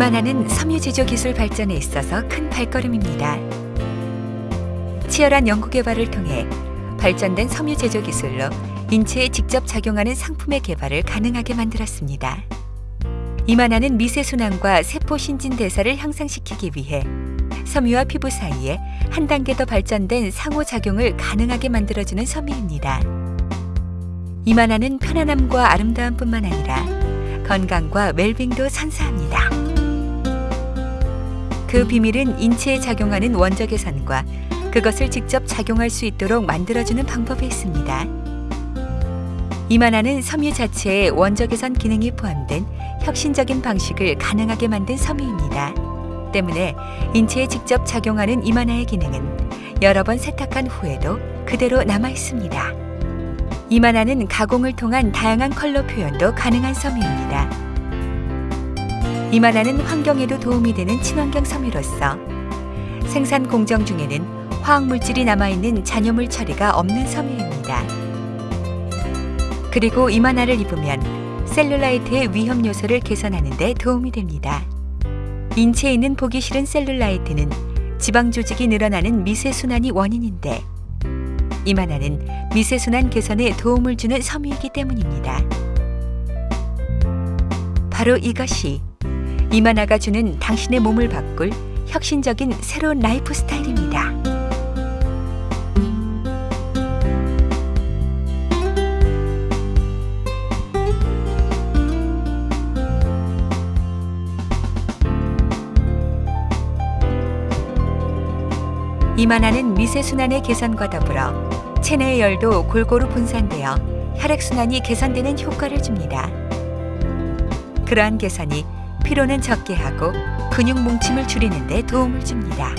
이만하는 섬유 제조 기술 발전에 있어서 큰 발걸음입니다. 치열한 연구 개발을 통해 발전된 섬유 제조 기술로 인체에 직접 작용하는 상품의 개발을 가능하게 만들었습니다. 이만하는 미세 순환과 세포 신진 대사를 향상시키기 위해 섬유와 피부 사이에 한 단계 더 발전된 상호 작용을 가능하게 만들어주는 섬유입니다. 이만하는 편안함과 아름다움뿐만 아니라 건강과 웰빙도 선사합니다. 그 비밀은 인체에 작용하는 원적 개선과 그것을 직접 작용할 수 있도록 만들어주는 방법에 있습니다. 이만하는 섬유 자체에 원적 개선 기능이 포함된 혁신적인 방식을 가능하게 만든 섬유입니다. 때문에 인체에 직접 작용하는 이만화의 기능은 여러 번 세탁한 후에도 그대로 남아 있습니다. 이만화는 가공을 통한 다양한 컬러 표현도 가능한 섬유입니다. 이만화는 환경에도 도움이 되는 친환경 섬유로서 생산 공정 중에는 화학 물질이 남아있는 잔여물 처리가 없는 섬유입니다. 그리고 이만화를 입으면 셀룰라이트의 위험 요소를 개선하는 데 도움이 됩니다. 인체에 있는 보기 싫은 셀룰라이트는 지방 조직이 늘어나는 미세순환이 원인인데 이만화는 미세순환 개선에 도움을 주는 섬유이기 때문입니다. 바로 이것이 이만화가 주는 당신의 몸을 바꿀 혁신적인 새로운 라이프 스타일입니다. 이만화는 미세순환의 개선과 더불어 체내의 열도 골고루 분산되어 혈액순환이 개선되는 효과를 줍니다. 그러한 개선이 피로는 적게 하고 근육 뭉침을 줄이는 데 도움을 줍니다.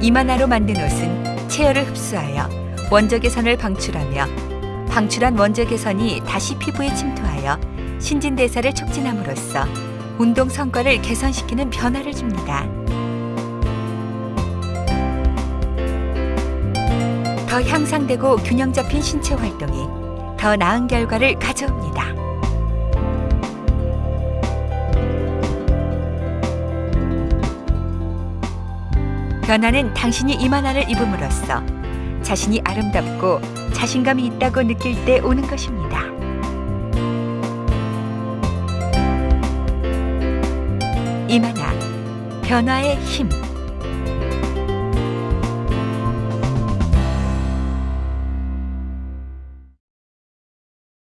이만화로 만든 옷은 체열을 흡수하여 원적 개선을 방출하며 방출한 원적 개선이 다시 피부에 침투하여 신진대사를 촉진함으로써 운동 성과를 개선시키는 변화를 줍니다. 더 향상되고 균형 잡힌 신체 활동이 더 나은 결과를 가져옵니다. 변화는 당신이 이 만화를 입음으로써 자신이 아름답고 자신감이 있다고 느낄 때 오는 것입니다. 이 만화 변화의 힘